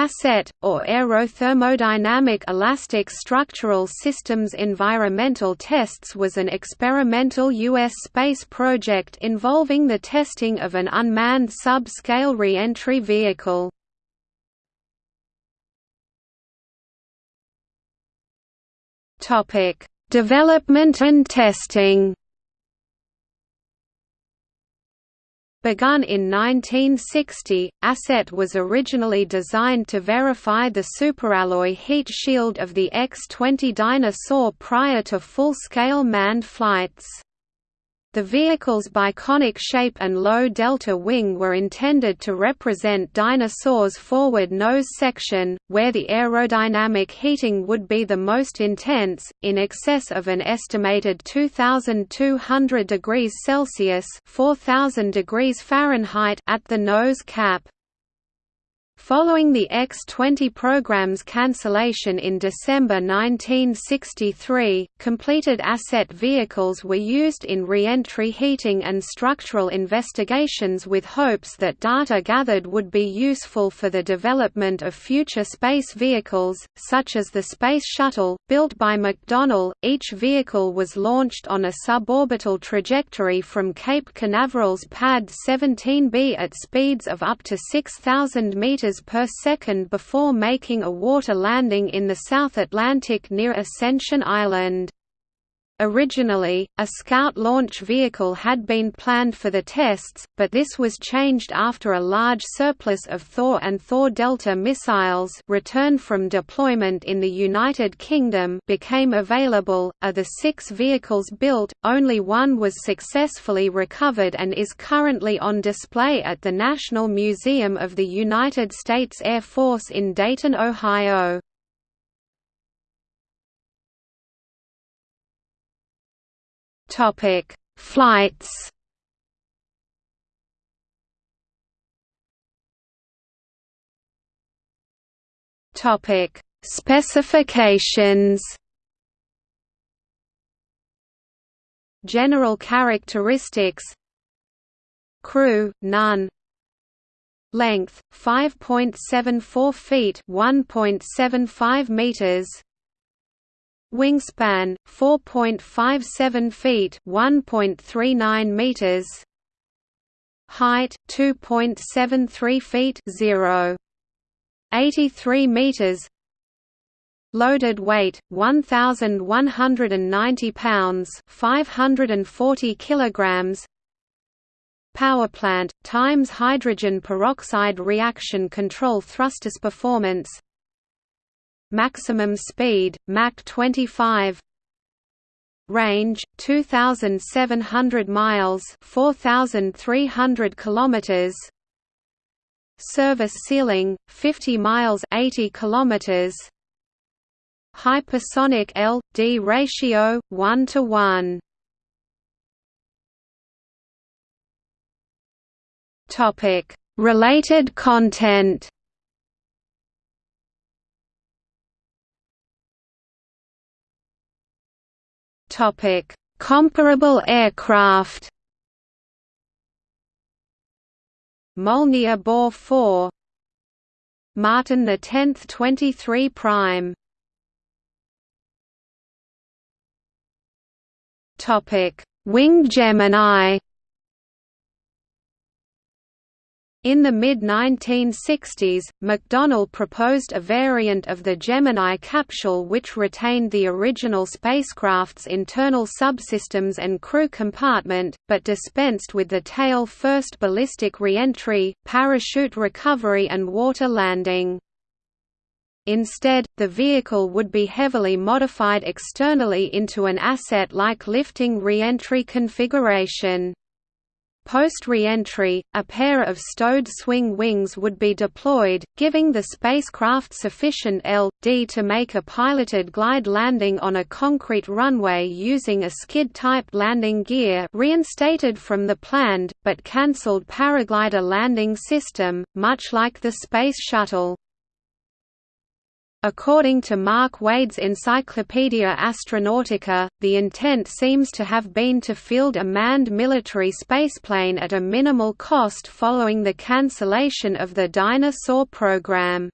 ASSET, or Aerothermodynamic Elastic Structural Systems Environmental Tests was an experimental U.S. space project involving the testing of an unmanned sub-scale reentry vehicle. Development and testing Begun in 1960, ASSET was originally designed to verify the superalloy heat shield of the X-20 Dyna-Soar prior to full-scale manned flights. The vehicle's biconic shape and low delta wing were intended to represent Dyna-Soar's forward nose section, where the aerodynamic heating would be the most intense, in excess of an estimated 2,200 degrees Celsius (4,000 degrees Fahrenheit) at the nose cap. Following the X-20 program's cancellation in December 1963, completed asset vehicles were used in re-entry heating and structural investigations with hopes that data gathered would be useful for the development of future space vehicles, such as the Space Shuttle, built by McDonnell. Each vehicle was launched on a suborbital trajectory from Cape Canaveral's Pad 17B at speeds of up to 6,000 meters per second before making a water landing in the South Atlantic near Ascension Island. Originally, a Scout launch vehicle had been planned for the tests, but this was changed after a large surplus of Thor and Thor Delta missiles returned from deployment in the United Kingdom became available. Of the six vehicles built, only one was successfully recovered and is currently on display at the National Museum of the United States Air Force in Dayton, Ohio. Topic: Flights. Topic: Specifications. General characteristics. Crew, none. Length, 5.74 feet 1.75 meters Wingspan 4.57 feet, 1.39 meters. Height 2.73 feet, 0. 83 meters. Loaded weight 1190 pounds, 540 kilograms. Power plant times hydrogen peroxide reaction control thrusters performance Maximum speed, Mach 25 Range 2700 miles 4300 kilometers Service ceiling 50 miles 80 kilometers Hypersonic L/D ratio 1 to 1 Topic Related content Topic: Comparable aircraft. Molniya Bor 4 Martin the 10th 23 prime Topic Wing Gemini In the mid-1960s, McDonnell proposed a variant of the Gemini capsule which retained the original spacecraft's internal subsystems and crew compartment, but dispensed with the tail-first ballistic reentry, parachute recovery and water landing. Instead, the vehicle would be heavily modified externally into an asset-like lifting reentry configuration. Post-re-entry, a pair of stowed swing wings would be deployed, giving the spacecraft sufficient L.D. to make a piloted glide landing on a concrete runway using a skid-type landing gear reinstated from the planned, but cancelled paraglider landing system, much like the Space Shuttle. According to Mark Wade's Encyclopaedia Astronautica, the intent seems to have been to field a manned military spaceplane at a minimal cost following the cancellation of the Dyna-Soar program.